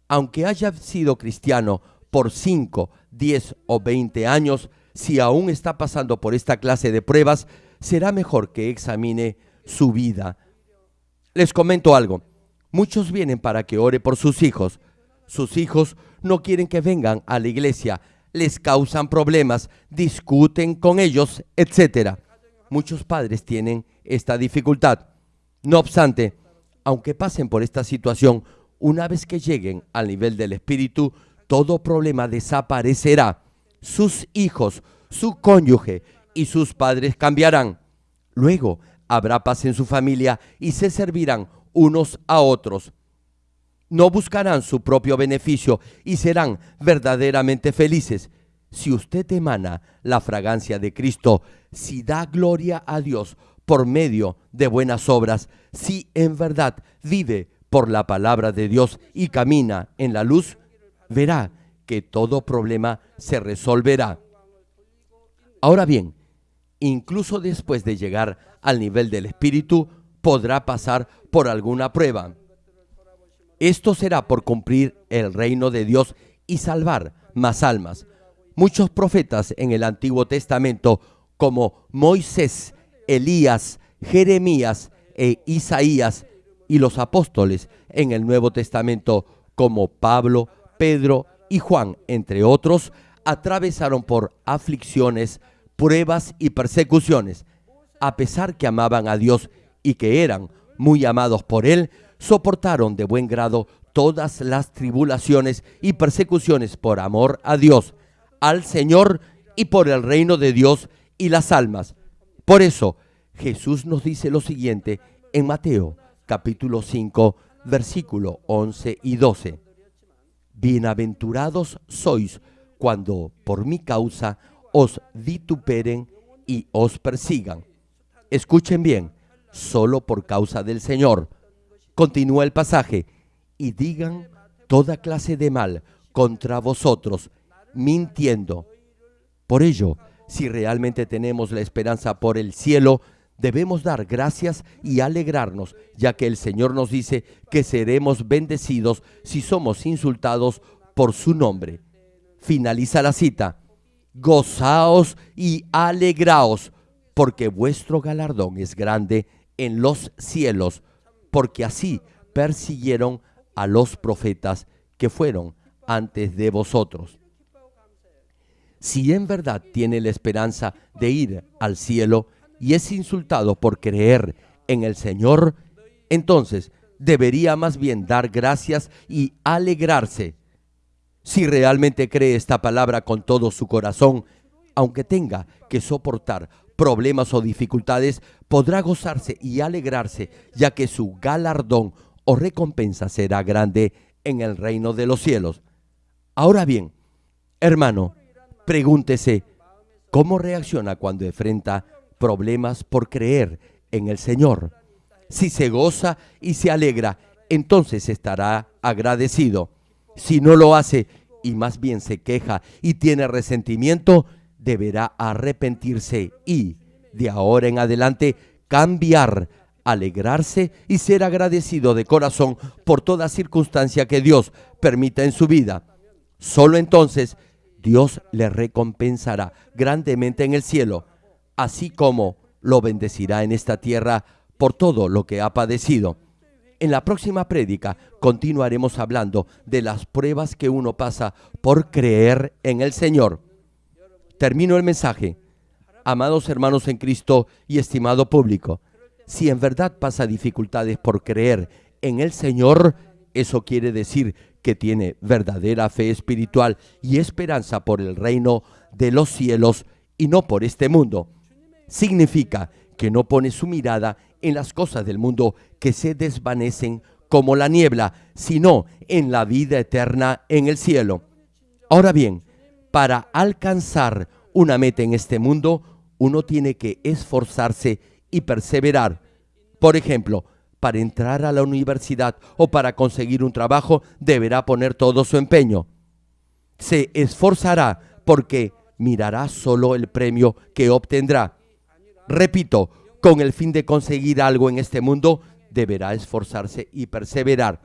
aunque haya sido cristiano por 5, 10 o 20 años, si aún está pasando por esta clase de pruebas, será mejor que examine su vida. Les comento algo. Muchos vienen para que ore por sus hijos. Sus hijos no quieren que vengan a la iglesia les causan problemas, discuten con ellos, etc. Muchos padres tienen esta dificultad. No obstante, aunque pasen por esta situación, una vez que lleguen al nivel del espíritu, todo problema desaparecerá. Sus hijos, su cónyuge y sus padres cambiarán. Luego habrá paz en su familia y se servirán unos a otros. No buscarán su propio beneficio y serán verdaderamente felices. Si usted emana la fragancia de Cristo, si da gloria a Dios por medio de buenas obras, si en verdad vive por la palabra de Dios y camina en la luz, verá que todo problema se resolverá. Ahora bien, incluso después de llegar al nivel del Espíritu, podrá pasar por alguna prueba. Esto será por cumplir el reino de Dios y salvar más almas. Muchos profetas en el Antiguo Testamento, como Moisés, Elías, Jeremías e Isaías, y los apóstoles en el Nuevo Testamento, como Pablo, Pedro y Juan, entre otros, atravesaron por aflicciones, pruebas y persecuciones. A pesar que amaban a Dios y que eran muy amados por Él, soportaron de buen grado todas las tribulaciones y persecuciones por amor a Dios, al Señor y por el reino de Dios y las almas. Por eso, Jesús nos dice lo siguiente en Mateo capítulo 5, versículo 11 y 12. Bienaventurados sois cuando por mi causa os vituperen y os persigan. Escuchen bien, solo por causa del Señor. Continúa el pasaje, y digan toda clase de mal contra vosotros, mintiendo. Por ello, si realmente tenemos la esperanza por el cielo, debemos dar gracias y alegrarnos, ya que el Señor nos dice que seremos bendecidos si somos insultados por su nombre. Finaliza la cita. Gozaos y alegraos, porque vuestro galardón es grande en los cielos, porque así persiguieron a los profetas que fueron antes de vosotros. Si en verdad tiene la esperanza de ir al cielo y es insultado por creer en el Señor, entonces debería más bien dar gracias y alegrarse. Si realmente cree esta palabra con todo su corazón, aunque tenga que soportar problemas o dificultades, podrá gozarse y alegrarse, ya que su galardón o recompensa será grande en el reino de los cielos. Ahora bien, hermano, pregúntese, ¿cómo reacciona cuando enfrenta problemas por creer en el Señor? Si se goza y se alegra, entonces estará agradecido. Si no lo hace y más bien se queja y tiene resentimiento, deberá arrepentirse y, de ahora en adelante, cambiar, alegrarse y ser agradecido de corazón por toda circunstancia que Dios permita en su vida. Solo entonces Dios le recompensará grandemente en el cielo, así como lo bendecirá en esta tierra por todo lo que ha padecido. En la próxima prédica continuaremos hablando de las pruebas que uno pasa por creer en el Señor. Termino el mensaje. Amados hermanos en Cristo y estimado público, si en verdad pasa dificultades por creer en el Señor, eso quiere decir que tiene verdadera fe espiritual y esperanza por el reino de los cielos y no por este mundo. Significa que no pone su mirada en las cosas del mundo que se desvanecen como la niebla, sino en la vida eterna en el cielo. Ahora bien, para alcanzar una meta en este mundo, uno tiene que esforzarse y perseverar. Por ejemplo, para entrar a la universidad o para conseguir un trabajo, deberá poner todo su empeño. Se esforzará porque mirará solo el premio que obtendrá. Repito, con el fin de conseguir algo en este mundo, deberá esforzarse y perseverar.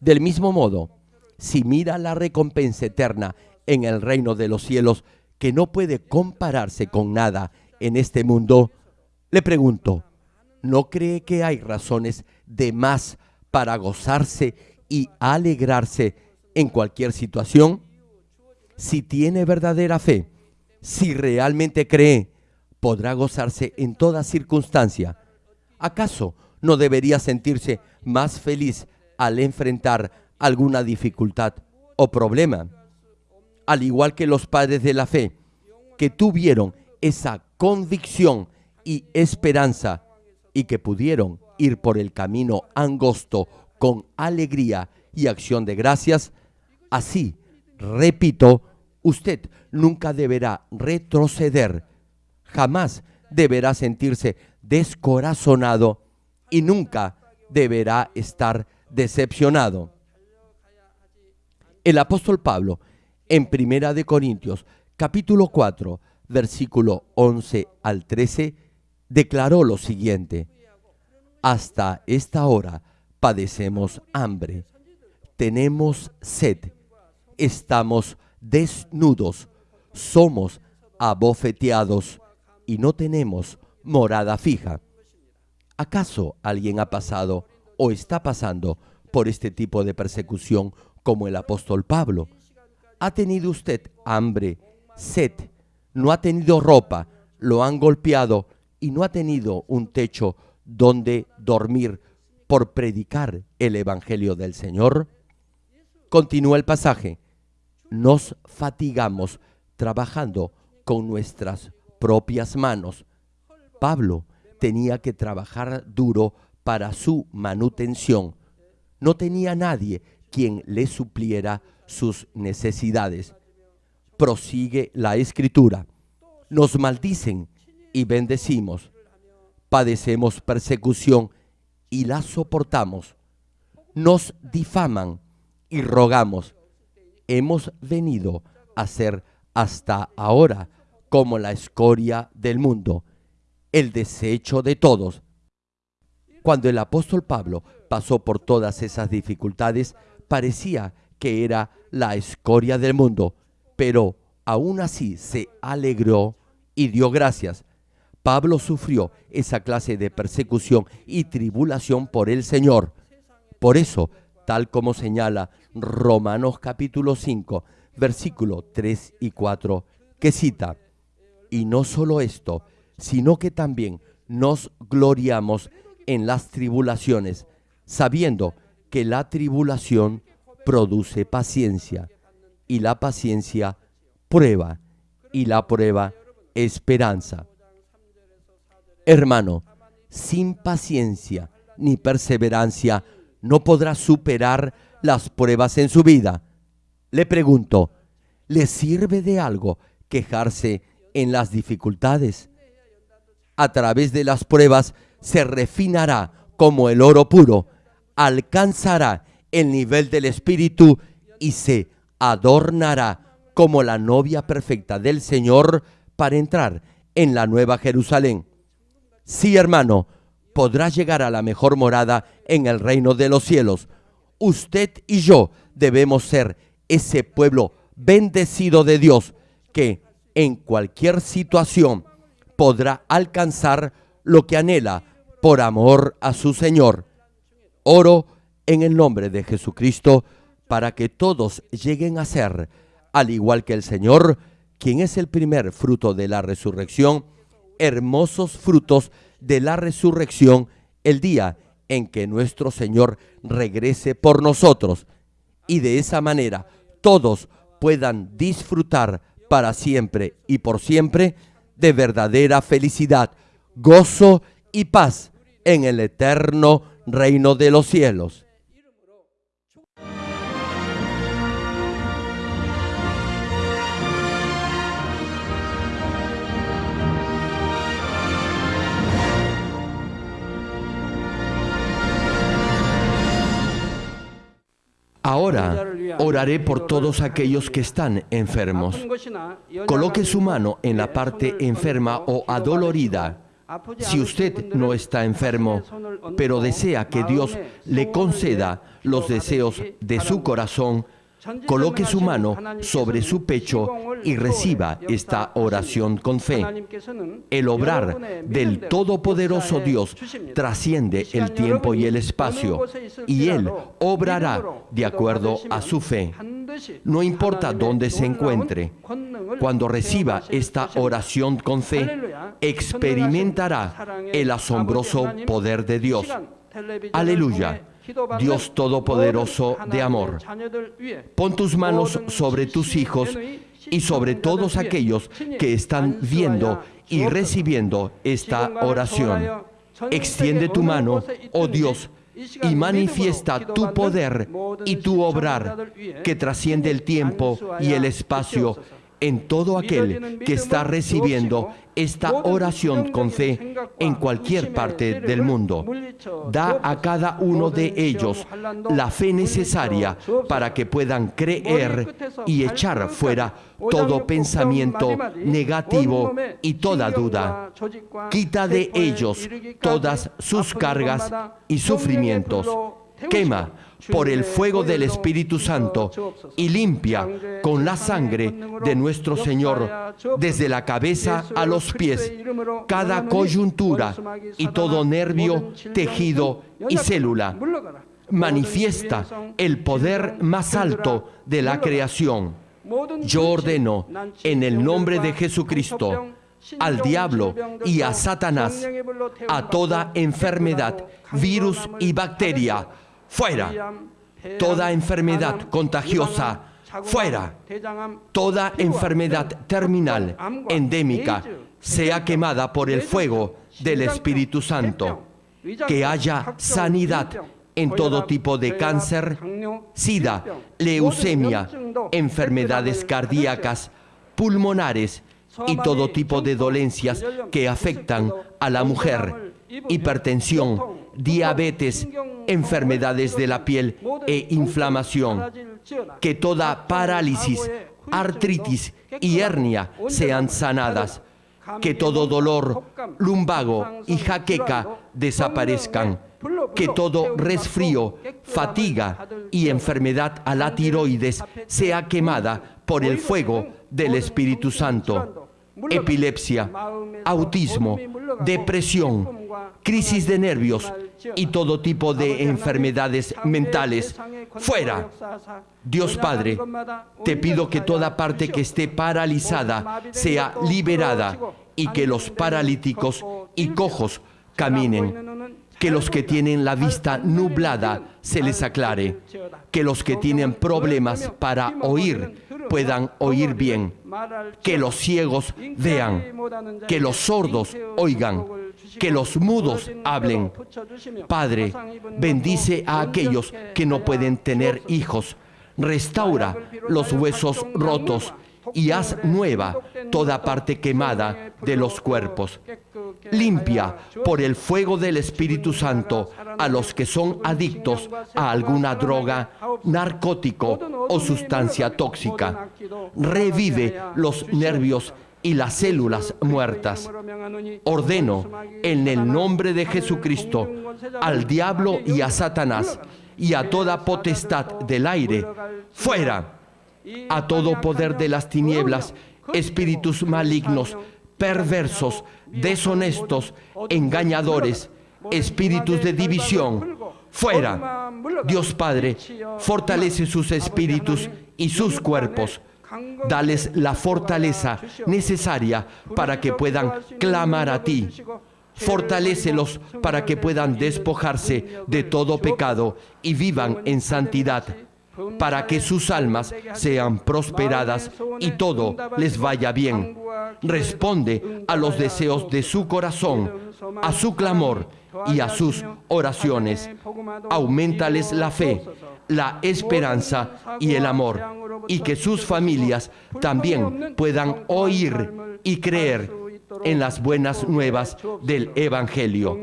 Del mismo modo, si mira la recompensa eterna en el reino de los cielos, que no puede compararse con nada en este mundo, le pregunto, ¿no cree que hay razones de más para gozarse y alegrarse en cualquier situación? Si tiene verdadera fe, si realmente cree, podrá gozarse en toda circunstancia. ¿Acaso no debería sentirse más feliz al enfrentar alguna dificultad o problema? Al igual que los padres de la fe, que tuvieron esa convicción y esperanza y que pudieron ir por el camino angosto con alegría y acción de gracias, así, repito, usted nunca deberá retroceder, jamás deberá sentirse descorazonado y nunca deberá estar decepcionado. El apóstol Pablo, en Primera de Corintios, capítulo 4, versículo 11 al 13, declaró lo siguiente: Hasta esta hora padecemos hambre, tenemos sed, estamos desnudos, somos abofeteados y no tenemos morada fija. ¿Acaso alguien ha pasado o está pasando por este tipo de persecución como el apóstol Pablo? ¿Ha tenido usted hambre, sed, no ha tenido ropa, lo han golpeado y no ha tenido un techo donde dormir por predicar el Evangelio del Señor? Continúa el pasaje. Nos fatigamos trabajando con nuestras propias manos. Pablo tenía que trabajar duro para su manutención. No tenía nadie quien le supliera sus necesidades. Prosigue la escritura. Nos maldicen y bendecimos. Padecemos persecución y la soportamos. Nos difaman y rogamos. Hemos venido a ser hasta ahora como la escoria del mundo, el desecho de todos. Cuando el apóstol Pablo pasó por todas esas dificultades, parecía que era la escoria del mundo, pero aún así se alegró y dio gracias. Pablo sufrió esa clase de persecución y tribulación por el Señor. Por eso, tal como señala Romanos capítulo 5, versículo 3 y 4, que cita, y no solo esto, sino que también nos gloriamos en las tribulaciones, sabiendo que la tribulación produce paciencia, y la paciencia prueba, y la prueba esperanza. Hermano, sin paciencia ni perseverancia no podrá superar las pruebas en su vida. Le pregunto, ¿le sirve de algo quejarse en las dificultades? A través de las pruebas se refinará como el oro puro, alcanzará el nivel del Espíritu y se adornará como la novia perfecta del Señor para entrar en la nueva Jerusalén. Sí, hermano, podrá llegar a la mejor morada en el reino de los cielos. Usted y yo debemos ser ese pueblo bendecido de Dios que en cualquier situación podrá alcanzar lo que anhela por amor a su Señor. Oro en el nombre de Jesucristo para que todos lleguen a ser, al igual que el Señor, quien es el primer fruto de la resurrección, hermosos frutos de la resurrección el día en que nuestro Señor regrese por nosotros y de esa manera todos puedan disfrutar para siempre y por siempre de verdadera felicidad, gozo y paz en el eterno reino de los cielos. Ahora oraré por todos aquellos que están enfermos. Coloque su mano en la parte enferma o adolorida. Si usted no está enfermo, pero desea que Dios le conceda los deseos de su corazón, coloque su mano sobre su pecho y reciba esta oración con fe. El obrar del Todopoderoso Dios trasciende el tiempo y el espacio y Él obrará de acuerdo a su fe. No importa dónde se encuentre, cuando reciba esta oración con fe, experimentará el asombroso poder de Dios. Aleluya. Dios Todopoderoso de amor, pon tus manos sobre tus hijos y sobre todos aquellos que están viendo y recibiendo esta oración. Extiende tu mano, oh Dios, y manifiesta tu poder y tu obrar que trasciende el tiempo y el espacio en todo aquel que está recibiendo esta oración con fe en cualquier parte del mundo. Da a cada uno de ellos la fe necesaria para que puedan creer y echar fuera todo pensamiento negativo y toda duda. Quita de ellos todas sus cargas y sufrimientos. Quema por el fuego del Espíritu Santo y limpia con la sangre de nuestro Señor desde la cabeza a los pies cada coyuntura y todo nervio, tejido y célula. Manifiesta el poder más alto de la creación. Yo ordeno en el nombre de Jesucristo al diablo y a Satanás, a toda enfermedad, virus y bacteria, fuera. Toda enfermedad contagiosa, fuera. Toda enfermedad terminal, endémica, sea quemada por el fuego del Espíritu Santo. Que haya sanidad en todo tipo de cáncer, sida, leucemia, enfermedades cardíacas, pulmonares y todo tipo de dolencias que afectan a la mujer, hipertensión, diabetes, enfermedades de la piel e inflamación. Que toda parálisis, artritis y hernia sean sanadas. Que todo dolor, lumbago y jaqueca desaparezcan. Que todo resfrío, fatiga y enfermedad a la tiroides sea quemada por el fuego del Espíritu Santo epilepsia, autismo, depresión, crisis de nervios y todo tipo de enfermedades mentales. Fuera. Dios Padre, te pido que toda parte que esté paralizada sea liberada y que los paralíticos y cojos caminen. Que los que tienen la vista nublada se les aclare. Que los que tienen problemas para oír puedan oír bien, que los ciegos vean, que los sordos oigan, que los mudos hablen. Padre, bendice a aquellos que no pueden tener hijos, restaura los huesos rotos y haz nueva toda parte quemada de los cuerpos. Limpia por el fuego del Espíritu Santo a los que son adictos a alguna droga, narcótico o sustancia tóxica. Revive los nervios y las células muertas. Ordeno en el nombre de Jesucristo al diablo y a Satanás y a toda potestad del aire, fuera a todo poder de las tinieblas, espíritus malignos, perversos, deshonestos, engañadores, espíritus de división, fuera. Dios Padre, fortalece sus espíritus y sus cuerpos. Dales la fortaleza necesaria para que puedan clamar a ti. Fortalécelos para que puedan despojarse de todo pecado y vivan en santidad para que sus almas sean prosperadas y todo les vaya bien. Responde a los deseos de su corazón, a su clamor y a sus oraciones. Aumentales la fe, la esperanza y el amor, y que sus familias también puedan oír y creer en las buenas nuevas del Evangelio.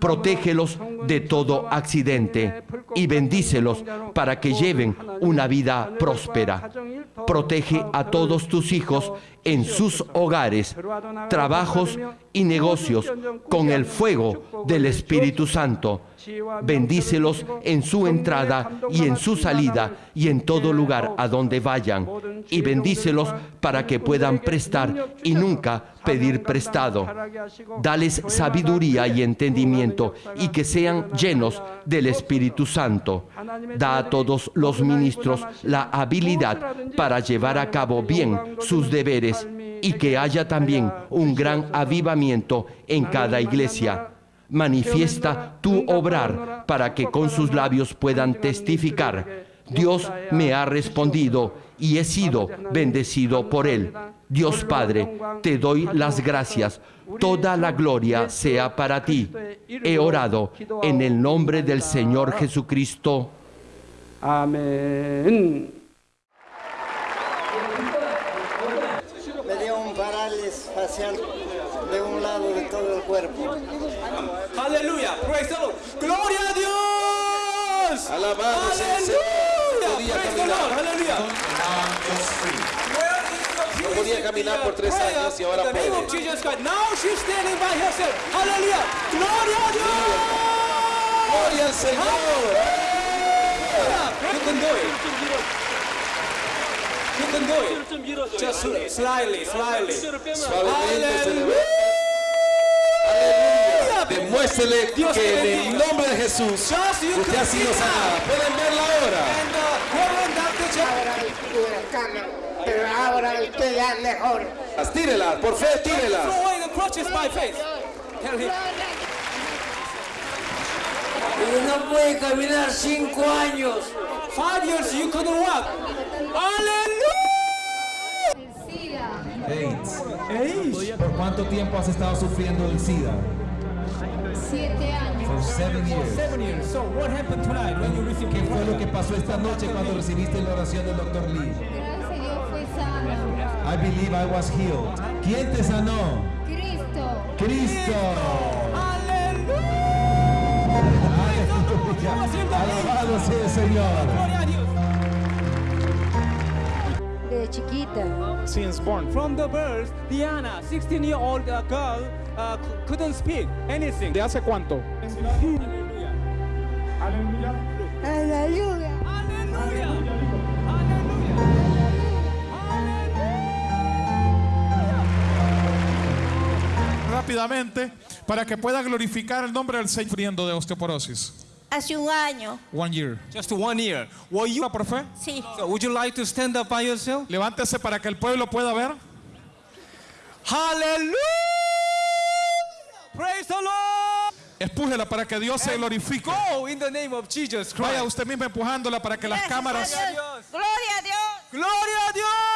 Protégelos de todo accidente y bendícelos para que lleven una vida próspera. Protege a todos tus hijos en sus hogares, trabajos y negocios con el fuego del Espíritu Santo. Bendícelos en su entrada y en su salida y en todo lugar a donde vayan. Y bendícelos para que puedan prestar y nunca pedir prestado. Dales sabiduría y entendimiento y que sean llenos del Espíritu Santo. Da a todos los ministros la habilidad para llevar a cabo bien sus deberes y que haya también un gran avivamiento en cada iglesia. Manifiesta tu obrar para que con sus labios puedan testificar. Dios me ha respondido y he sido bendecido por él. Dios Padre, te doy las gracias. Toda la gloria sea para ti. He orado en el nombre del Señor Jesucristo. Amén. Me dio un parálisis facial de un lado de todo el cuerpo. Aleluya. Gloria a Dios. Alabado sea el Señor. Aleluya, podía in caminar por tres años y ahora puede. Aleluya. Gloria a Dios. Gloria al Señor. You can do it. You can do it. Just slightly, slightly. Suavemente. Demuéstrele que en el nombre de Jesús usted ha sido sanada. Pueden verla ahora. And uh, Reverend Dr. Jack. Ahora estuve en cama, pero ahora estoy ya mejor. Tírela, por fe, tírela. Throw away the crutches by faith. Tell him. Y no puede caminar cinco años. Five years you couldn't walk. Hallelujah. AIDS. ¿Por cuánto tiempo has estado sufriendo del SIDA? Siete años. For seven years. Seven years. So what happened tonight when you received ¿Qué fue lo que pasó esta noche cuando recibiste la oración del Dr. Lee? I believe I was healed. ¿Quién te sanó? Cristo. Cristo. Aleluya. Alabado sea el Señor. Gloria a Dios. De chiquita. Since born. From the birth, Diana, 16-year-old uh, girl, uh, couldn't speak anything. ¿De hace cuánto? Hallelujah. Aleluya. Aleluya. Rápidamente, para que pueda glorificar el nombre del Señor sufriendo de osteoporosis. Hace un año, One year. Just one year. Were you? ¿Por fe? sí. So would you like to stand up by yourself? Levántese para que el pueblo pueda ver. Hallelujah. Praise the Lord. Empújela para que Dios se glorifique. Go in the name of Jesus Vaya Christ. usted misma empujándola para que las Gracias a cámaras Dios. Gloria a Dios. Gloria a Dios.